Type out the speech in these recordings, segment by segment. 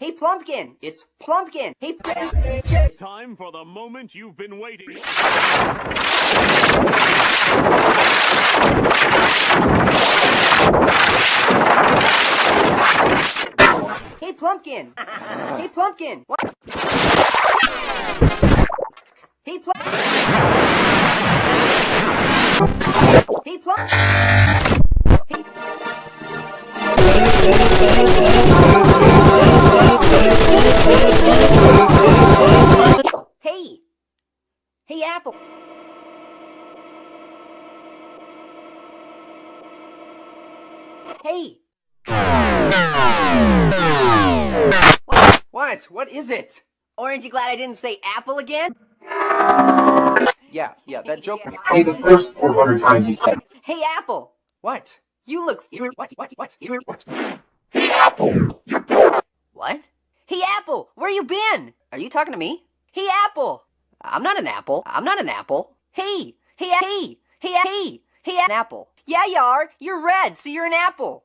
Hey, Plumpkin! It's Plumpkin! Hey, It's time for the moment you've been waiting. Hey, Plumpkin! hey, Plumpkin! What? Hey, Plump... Hey, Plump... Hey... Hey! What? What? What is it? Orange, you glad I didn't say apple again? Yeah, yeah, that joke. Hey, the first 400 times you said, Hey, Apple! What? You look. You what? What? What? You what? What? Hey, Apple! Where you been? Are you talking to me? Hey, Apple! I'm not an apple. I'm not an apple. Hey! Hey, hey! Hey, hey! Hey, an apple. Yeah, you are. You're red, so you're an apple.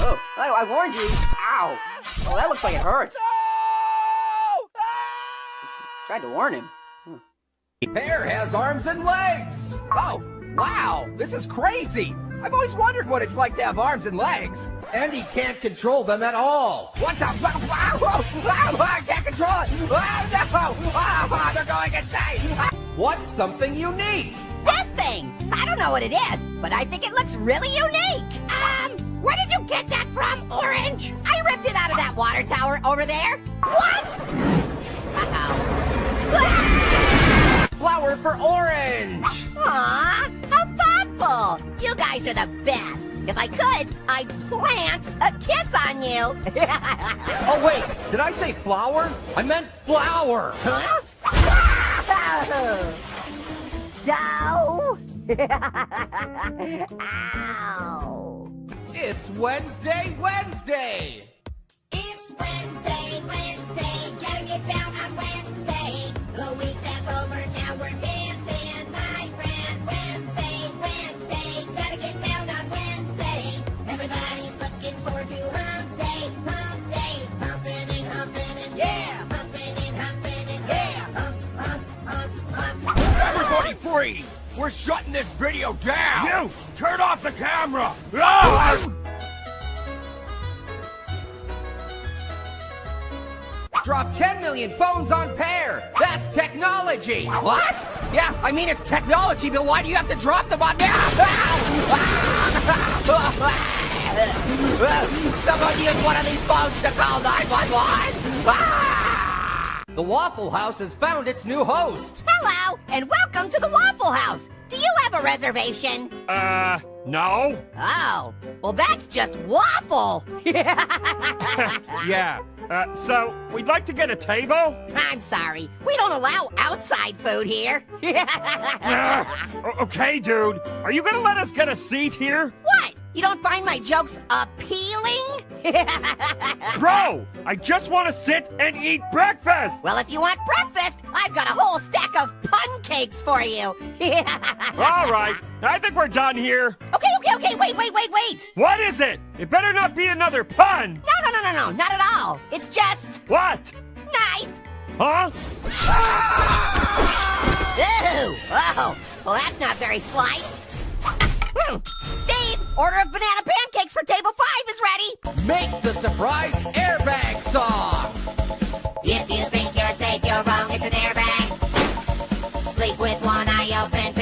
Oh, I, I warned you. Ow. Oh, that looks like it hurts. Tried to warn him. Pear has arms and legs. Oh, wow, this is crazy. I've always wondered what it's like to have arms and legs. And he can't control them at all. What the? Wow, wow, wow, I can't control it. Oh, no. Oh, they're going insane. What's something unique? This thing! I don't know what it is, but I think it looks really unique. Um, where did you get that from, Orange? I ripped it out of that water tower over there. What? Uh-oh. Flower for orange. Aw, how thoughtful! You guys are the best. If I could, I'd plant a kiss on you. Oh, wait, did I say flower? I meant flower. huh? No! Ow! It's Wednesday, Wednesday. It's Wednesday, Everybody freeze! We're shutting this video down! You! Turn off the camera! Ah! Drop 10 million phones on Pear. That's technology. What? Yeah, I mean it's technology, but why do you have to drop them on there? Someone use one of these phones to call 911. Ah! The Waffle House has found its new host. Hello, and welcome House. Do you have a reservation? Uh, no? Oh, well that's just waffle. Yeah. Uh, so, we'd like to get a table? I'm sorry, we don't allow outside food here. O- okay, dude. Are you gonna let us get a seat here? what? You don't find my jokes appealing? Bro, I just want to sit and eat breakfast! well, if you want breakfast, I've got a whole stack of pun cakes for you. All right, I think we're done here. Okay, okay, okay, wait, wait, wait, wait. What is it? It better not be another pun! No, no, no, no, no, not at all. It's just What? knife. Huh? Ooh, oh, well that's not very slight. Hmm. Steve, order of banana pancakes for table five is ready. Make the surprise airbag song. If you think you're safe, you're wrong, it's an airbag. Sleep with one eye open,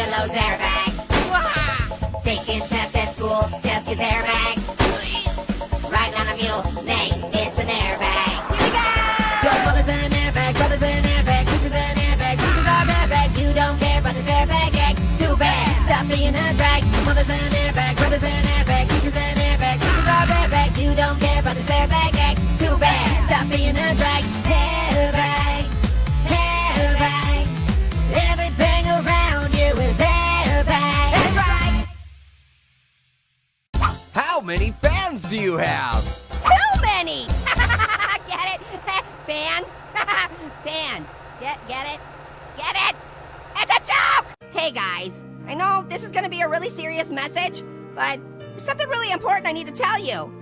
do you have? Too many! get it? Fans? Fans. Get get it? Get it? It's a joke! Hey guys, I know this is gonna be a really serious message, but there's something really important I need to tell you.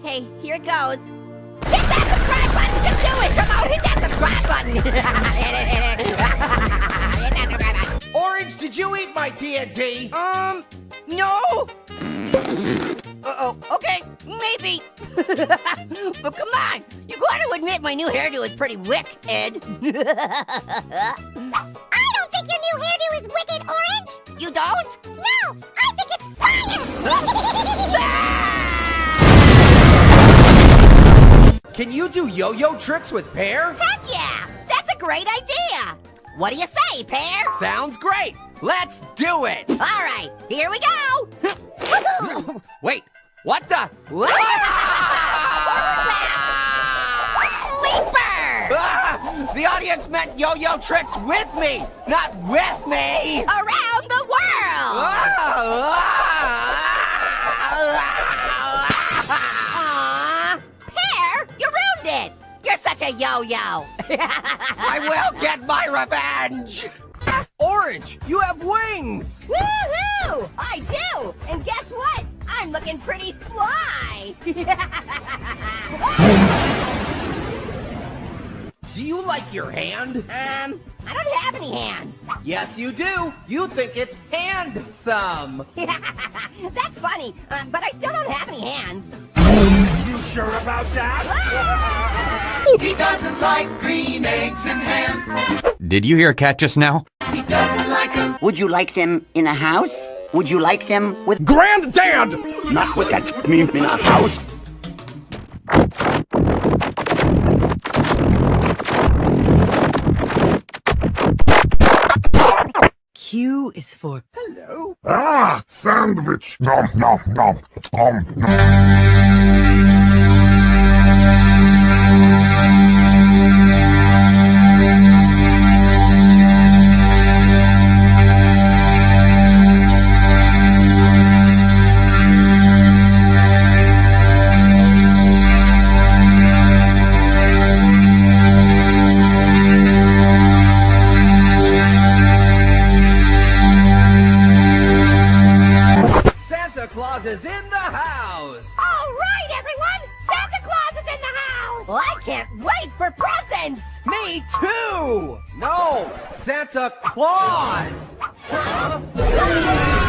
Okay, here it goes. Hit that subscribe button! Just do it! Come on, hit that subscribe button! hit it, hit it! hit that subscribe button! Orange, did you eat my TNT? Um, no. Uh-oh, okay, maybe. but come on, you gotta admit my new hairdo is pretty wick, Ed. I don't think your new hairdo is wicked, Orange. you don't? No, I think it's fire. Can you do yo-yo tricks with Pear? Heck yeah, that's a great idea. What do you say, Pear? Sounds great. Let's do it. All right, here we go. Woohoo! Wait, what the? Leaper! Ah! The audience meant yo-yo tricks with me, not with me. Around the world! Ah! Aww, Pear, you ruined it. You're such a yo-yo. I will get my revenge. Orange, you have wings. Woohoo! I do! And guess what? Looking pretty fly! Do you like your hand? um, I don't have any hands. Yes, you do. You think it's handsome. That's funny, uh, but I still don't have any hands. You sure about that? He doesn't like green eggs and ham. Did you hear a cat just now? He doesn't like 'em. Would you like them in a house? Would you like them with Granddad! Not with that meme in a house. Q is for hello. Ah, sandwich. Nom, nom, nom. Nom, nom. House. All right, everyone! Santa Claus is in the house! Well, I can't wait for presents! Me too. No, Santa Claus. Huh?